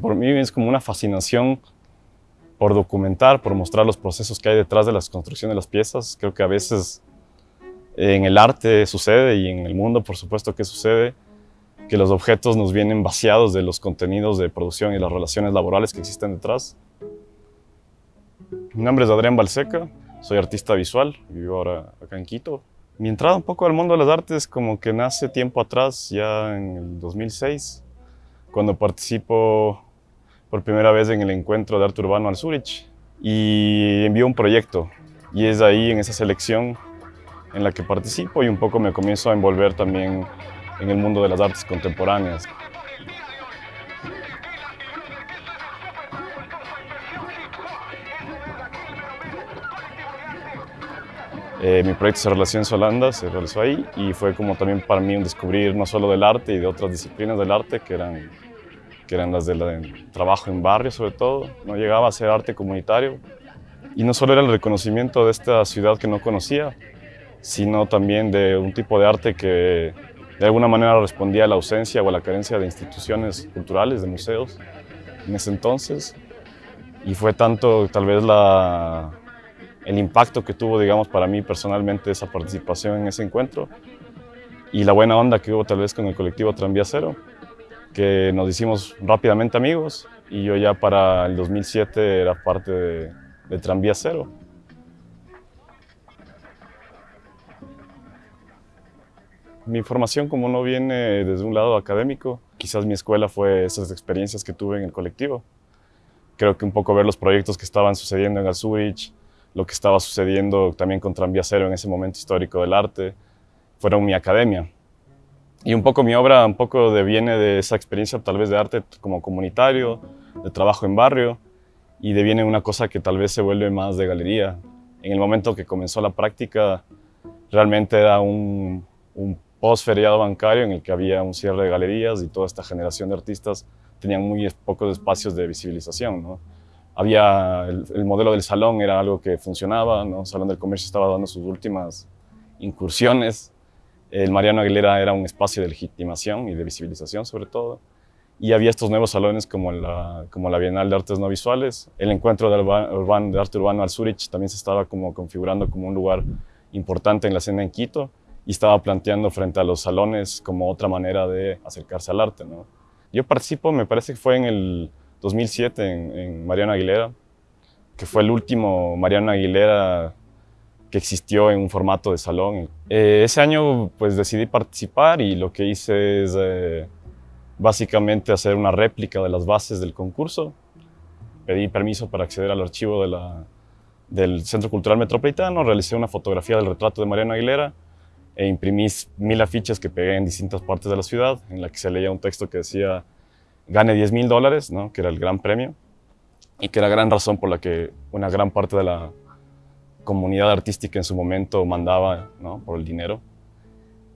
Por mí es como una fascinación por documentar, por mostrar los procesos que hay detrás de la construcción de las piezas. Creo que a veces en el arte sucede y en el mundo, por supuesto, que sucede, que los objetos nos vienen vaciados de los contenidos de producción y las relaciones laborales que existen detrás. Mi nombre es Adrián Balseca, soy artista visual, vivo ahora acá en Quito. Mi entrada un poco al mundo de las artes como que nace tiempo atrás, ya en el 2006, cuando participo por primera vez en el encuentro de arte urbano al Zurich y envío un proyecto y es ahí en esa selección en la que participo y un poco me comienzo a envolver también en el mundo de las artes contemporáneas. Eh, mi proyecto se realizó en Solanda, se realizó ahí y fue como también para mí un descubrir no solo del arte y de otras disciplinas del arte que eran, que eran las del trabajo en barrio sobre todo. No llegaba a ser arte comunitario y no solo era el reconocimiento de esta ciudad que no conocía, sino también de un tipo de arte que de alguna manera respondía a la ausencia o a la carencia de instituciones culturales, de museos en ese entonces. Y fue tanto tal vez el impacto que tuvo, digamos, para mí personalmente esa participación en ese encuentro y la buena onda que hubo tal vez con el colectivo Tranvía Cero, que nos hicimos rápidamente amigos y yo ya para el 2007 era parte de Tranvía Cero. Mi formación como no viene desde un lado académico, quizás mi escuela fue esas experiencias que tuve en el colectivo. Creo que un poco ver los proyectos que estaban sucediendo en Zurich, lo que estaba sucediendo también con Tranvía Cero en ese momento histórico del arte, fueron mi academia. Y un poco mi obra un poco deviene de esa experiencia tal vez de arte como comunitario, de trabajo en barrio, y deviene una cosa que tal vez se vuelve más de galería. En el momento que comenzó la práctica, realmente era un post-feriado bancario en el que había un cierre de galerías y toda esta generación de artistas tenían muy pocos espacios de visibilización. ¿no? había el, modelo del salón era algo que funcionaba, ¿no? El Salón del Comercio estaba dando sus últimas incursiones. El Mariano Aguilera era un espacio de legitimación y de visibilización sobre todo. Y había estos nuevos salones como la, como la Bienal de Artes No Visuales. El encuentro de, urbano, de arte urbano al Zurich también se estaba como configurando como un lugar importante en la escena en Quito y estaba planteando frente a los salones como otra manera de acercarse al arte. ¿no? Yo participo, me parece que fue en el 2007 en, Mariano Aguilera, que fue el último Mariano Aguilera que existió en un formato de salón. Eh, ese año pues decidí participar y lo que hice es eh, básicamente hacer una réplica de las bases del concurso. Pedí permiso para acceder al archivo de la, del Centro Cultural Metropolitano, realicé una fotografía del retrato de Mariano Aguilera e imprimí mil afiches que pegué en distintas partes de la ciudad, en la que se leía un texto que decía gane 10 mil dólares, ¿no? que era el gran premio, y que era gran razón por la que una gran parte de la comunidad artística en su momento mandaba ¿no? por el dinero.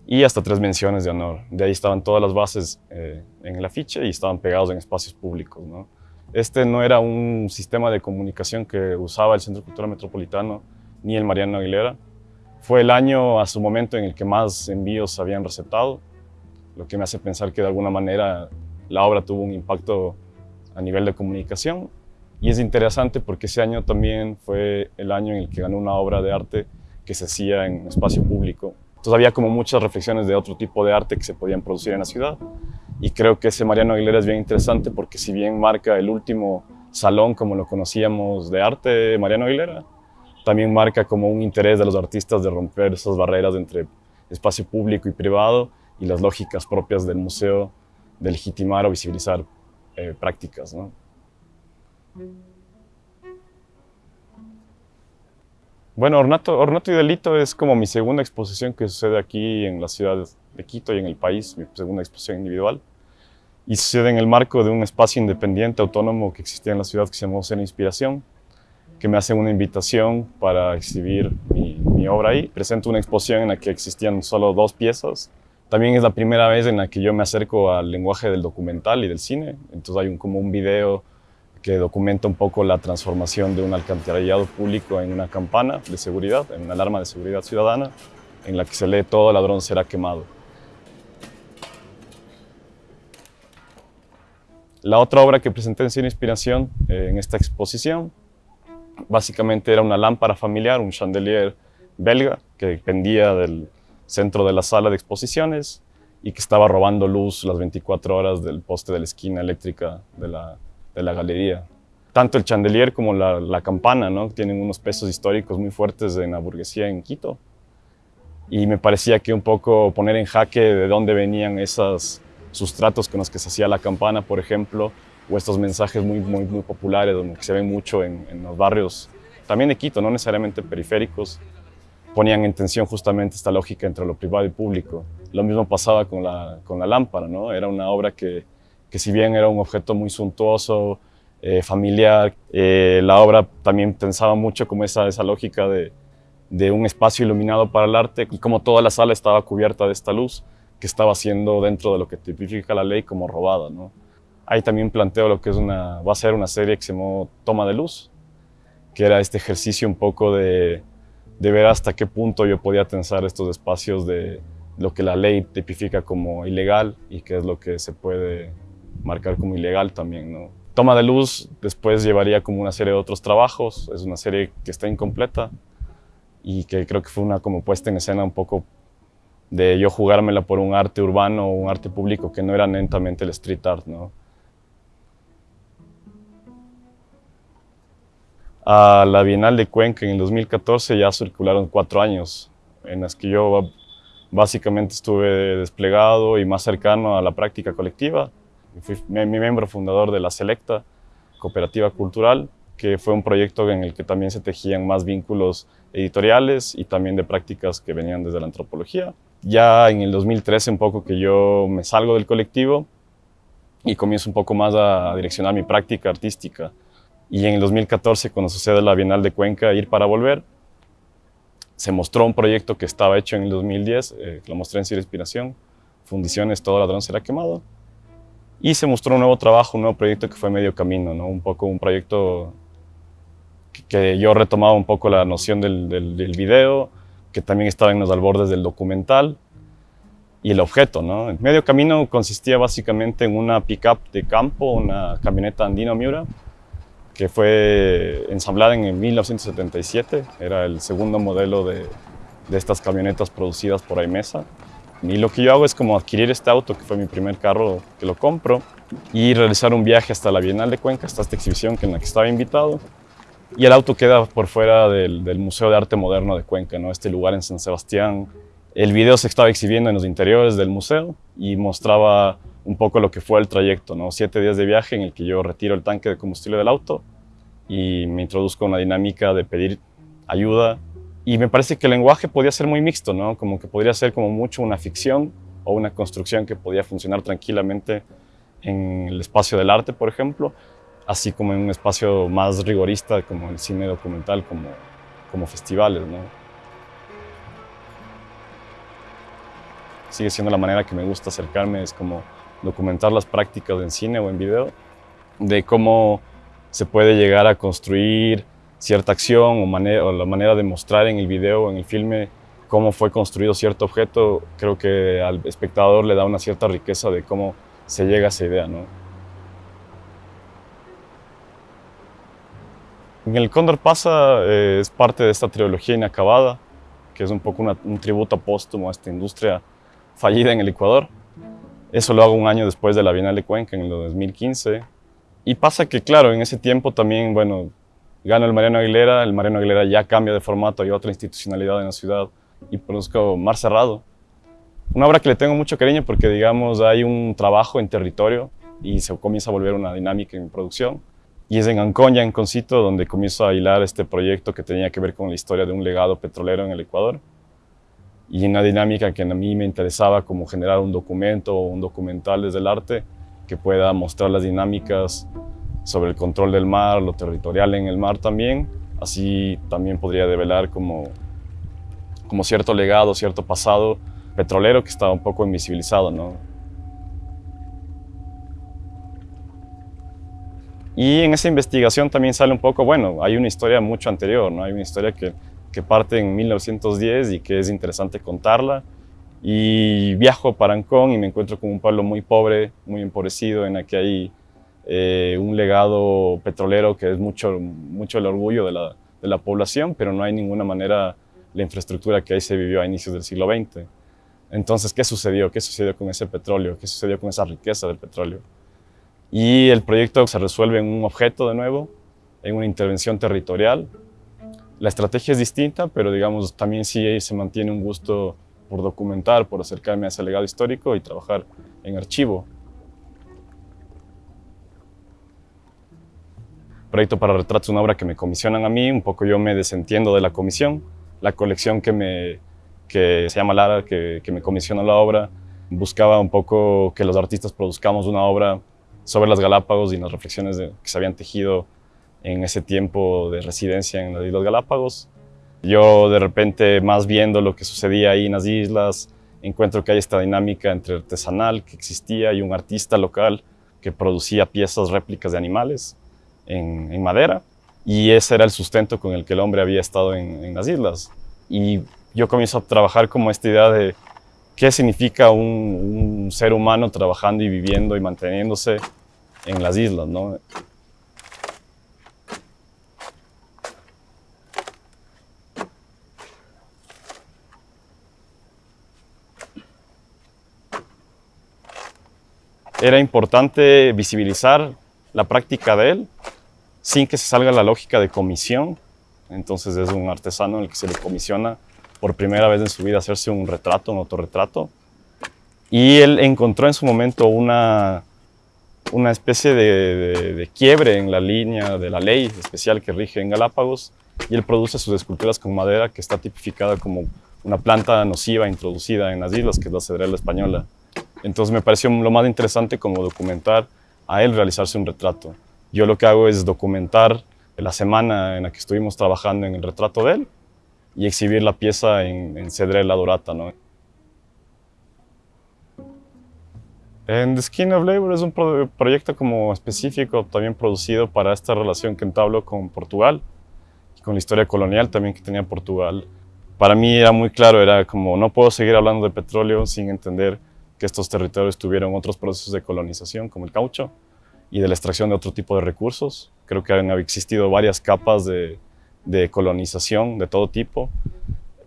Y hasta tres menciones de honor. De ahí estaban todas las bases eh, en el afiche y estaban pegados en espacios públicos. ¿no? Este no era un sistema de comunicación que usaba el Centro Cultural Metropolitano ni el Mariano Aguilera. Fue el año a su momento en el que más envíos habían receptado, lo que me hace pensar que de alguna manera la obra tuvo un impacto a nivel de comunicación y es interesante porque ese año también fue el año en el que ganó una obra de arte que se hacía en espacio público. Entonces había como muchas reflexiones de otro tipo de arte que se podían producir en la ciudad y creo que ese Mariano Aguilera es bien interesante porque si bien marca el último salón como lo conocíamos de arte Mariano Aguilera, también marca como un interés de los artistas de romper esas barreras entre espacio público y privado y las lógicas propias del museo de legitimar o visibilizar eh, prácticas. ¿no? Bueno, Ornato, Ornato y Delito es como mi segunda exposición que sucede aquí en la ciudad de Quito y en el país, mi segunda exposición individual. Y sucede en el marco de un espacio independiente, autónomo que existía en la ciudad que se llamó Cena Inspiración, que me hacen una invitación para exhibir mi, obra ahí. Presento una exposición en la que existían solo dos piezas, También es la primera vez en la que yo me acerco al lenguaje del documental y del cine. Entonces hay un, como un video que documenta un poco la transformación de un alcantarillado público en una campana de seguridad, en una alarma de seguridad ciudadana, en la que se lee todo ladrón será quemado. La otra obra que presenté en Cine Inspiración eh, en esta exposición, básicamente era una lámpara familiar, un chandelier belga que pendía del centro de la sala de exposiciones y que estaba robando luz las 24 horas del poste de la esquina eléctrica de la, de la galería. Tanto el chandelier como la, la, campana ¿no? tienen unos pesos históricos muy fuertes en la burguesía en Quito. Y me parecía que un poco poner en jaque de dónde venían esos sustratos con los que se hacía la campana, por ejemplo, o estos mensajes muy, muy, muy populares, que se ven mucho en, en los barrios, también de Quito, no necesariamente periféricos, ponían en tensión justamente esta lógica entre lo privado y público. Lo mismo pasaba con la, con la lámpara, ¿no? Era una obra que, que si bien era un objeto muy suntuoso, eh, familiar, eh, la obra también pensaba mucho como esa, esa lógica de, de un espacio iluminado para el arte y como toda la sala estaba cubierta de esta luz que estaba siendo dentro de lo que tipifica la ley como robada, ¿no? Ahí también planteo lo que es una, va a ser una serie que se llamó Toma de Luz, que era este ejercicio un poco de, de ver hasta qué punto yo podía tensar estos espacios de lo que la ley tipifica como ilegal y qué es lo que se puede marcar como ilegal también. ¿no? Toma de Luz después llevaría como una serie de otros trabajos, es una serie que está incompleta y que creo que fue una como puesta en escena un poco de yo jugármela por un arte urbano o un arte público que no era netamente el street art. ¿no? A la Bienal de Cuenca en el 2014 ya circularon cuatro años en las que yo básicamente estuve desplegado y más cercano a la práctica colectiva. Fui mi miembro fundador de la Selecta, Cooperativa Cultural, que fue un proyecto en el que también se tejían más vínculos editoriales y también de prácticas que venían desde la antropología. Ya en el 2013 un poco que yo me salgo del colectivo y comienzo un poco más a direccionar mi práctica artística y en el 2014, cuando sucede la Bienal de Cuenca, Ir para Volver, se mostró un proyecto que estaba hecho en el 2010, eh, lo mostré en Ciro Inspiración, Fundiciones, Todo Ladrón Será Quemado, y se mostró un nuevo trabajo, un nuevo proyecto que fue medio camino, ¿no? un poco un proyecto que, que yo retomaba un poco la noción del, del, del, video, que también estaba en los albordes del documental, y el objeto. ¿no? El medio camino consistía básicamente en una pickup de campo, una camioneta Andino Miura, que fue ensamblada en 1977. Era el segundo modelo de, de estas camionetas producidas por Aimesa. Y lo que yo hago es como adquirir este auto, que fue mi primer carro que lo compro, y realizar un viaje hasta la Bienal de Cuenca, hasta esta exhibición en la que estaba invitado. Y el auto queda por fuera del, del Museo de Arte Moderno de Cuenca, ¿no? este lugar en San Sebastián. El video se estaba exhibiendo en los interiores del museo y mostraba un poco lo que fue el trayecto, ¿no? Siete días de viaje en el que yo retiro el tanque de combustible del auto y me introduzco en una dinámica de pedir ayuda. Y me parece que el lenguaje podía ser muy mixto, ¿no? Como que podría ser como mucho una ficción o una construcción que podía funcionar tranquilamente en el espacio del arte, por ejemplo, así como en un espacio más rigorista como el cine documental, como, como festivales, ¿no? Sigue siendo la manera que me gusta acercarme, es como documentar las prácticas en cine o en video, de cómo se puede llegar a construir cierta acción o, la manera de mostrar en el video o en el filme cómo fue construido cierto objeto, creo que al espectador le da una cierta riqueza de cómo se llega a esa idea. ¿no? En el Cóndor pasa eh, es parte de esta trilogía inacabada, que es un poco un tributo póstumo a esta industria fallida en el Ecuador. Eso lo hago un año después de la Bienal de Cuenca, en el 2015. Y pasa que, claro, en ese tiempo también, bueno, gana el Mariano Aguilera, el Mariano Aguilera ya cambia de formato, hay otra institucionalidad en la ciudad y produzco Mar Cerrado. Una obra que le tengo mucho cariño porque, digamos, hay un trabajo en territorio y se comienza a volver una dinámica en producción. Y es en Ancoña, en Concito, donde comienzo a hilar este proyecto que tenía que ver con la historia de un legado petrolero en el Ecuador y una dinámica que a mí me interesaba como generar un documento o un documental desde el arte que pueda mostrar las dinámicas sobre el control del mar, lo territorial en el mar también. Así también podría develar como, como cierto legado, cierto pasado petrolero que estaba un poco invisibilizado. ¿no? Y en esa investigación también sale un poco, bueno, hay una historia mucho anterior, ¿no? hay una historia que, parte en 1910 y que es interesante contarla. Y viajo para Ancón y me encuentro con un pueblo muy pobre, muy empobrecido, en el que hay eh, un legado petrolero que es mucho, mucho el orgullo de la, de la población, pero no hay ninguna manera la infraestructura que ahí se vivió a inicios del siglo XX. Entonces, ¿qué sucedió? ¿Qué sucedió con ese petróleo? ¿Qué sucedió con esa riqueza del petróleo? Y el proyecto se resuelve en un objeto de nuevo, en una intervención territorial. La estrategia es distinta, pero digamos, también sí se mantiene un gusto por documentar, por acercarme a ese legado histórico y trabajar en archivo. Proyecto para retratos, una obra que me comisionan a mí, un poco yo me desentiendo de la comisión. La colección que, me, que se llama Lara, que, que me comisiona la obra, buscaba un poco que los artistas produzcamos una obra sobre las Galápagos y las reflexiones que se habían tejido en ese tiempo de residencia en las Islas Galápagos. Yo de repente, más viendo lo que sucedía ahí en las islas, encuentro que hay esta dinámica entre artesanal que existía y un artista local que producía piezas réplicas de animales en, madera y ese era el sustento con el que el hombre había estado en, en las islas. Y yo comienzo a trabajar como esta idea de qué significa un, un, ser humano trabajando y viviendo y manteniéndose en las islas, ¿no? Era importante visibilizar la práctica de él sin que se salga la lógica de comisión. Entonces es un artesano en el que se le comisiona por primera vez en su vida hacerse un retrato, un autorretrato. Y él encontró en su momento una, una especie de, de, quiebre en la línea de la ley especial que rige en Galápagos y él produce sus esculturas con madera que está tipificada como una planta nociva introducida en las islas, que es la cedrela española. Entonces me pareció lo más interesante como documentar a él realizarse un retrato. Yo lo que hago es documentar la semana en la que estuvimos trabajando en el retrato de él y exhibir la pieza en, en Cedrela Dorata. ¿no? En The Skin of Labor es un pro proyecto como específico, también producido para esta relación que entablo con Portugal y con la historia colonial también que tenía Portugal. Para mí era muy claro, era como no puedo seguir hablando de petróleo sin entender que estos territorios tuvieron otros procesos de colonización como el caucho y de la extracción de otro tipo de recursos. Creo que han existido varias capas de, colonización de todo tipo.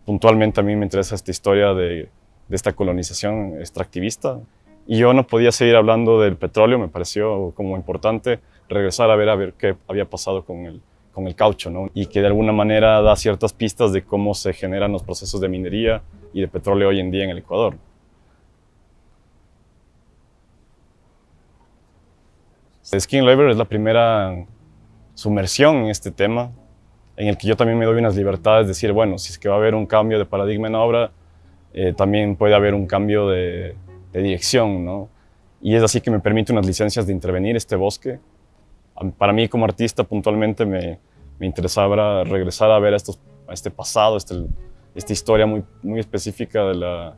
Puntualmente a mí me interesa esta historia de, de esta colonización extractivista y yo no podía seguir hablando del petróleo, me pareció como importante regresar a ver a ver qué había pasado con el, con el caucho, ¿no? Y que de alguna manera da ciertas pistas de cómo se generan los procesos de minería y de petróleo hoy en día en el Ecuador. Skin Labor es la primera sumersión en este tema, en el que yo también me doy unas libertades de decir, bueno, si es que va a haber un cambio de paradigma en la obra, eh, también puede haber un cambio de, de dirección, ¿no? Y es así que me permite unas licencias de intervenir este bosque. Para mí como artista puntualmente me, me interesaba regresar a ver a, estos, a este pasado, este, esta historia muy, muy específica de la,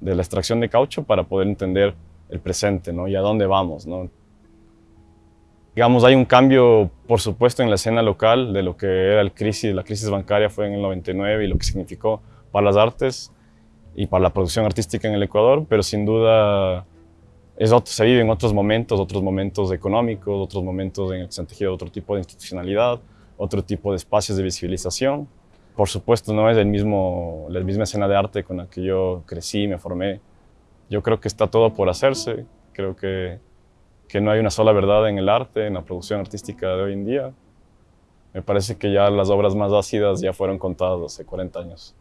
de la extracción de caucho para poder entender el presente ¿no? y a dónde vamos. ¿no? Digamos, hay un cambio, por supuesto, en la escena local de lo que era el crisis, la crisis bancaria fue en el 99 y lo que significó para las artes y para la producción artística en el Ecuador, pero sin duda es otro, se vive en otros momentos, otros momentos económicos, otros momentos en el que se han tejido otro tipo de institucionalidad, otro tipo de espacios de visibilización. Por supuesto, no es el mismo, la misma escena de arte con la que yo crecí, me formé. Yo creo que está todo por hacerse. Creo que, que no hay una sola verdad en el arte, en la producción artística de hoy en día. Me parece que ya las obras más ácidas ya fueron contadas hace 40 años.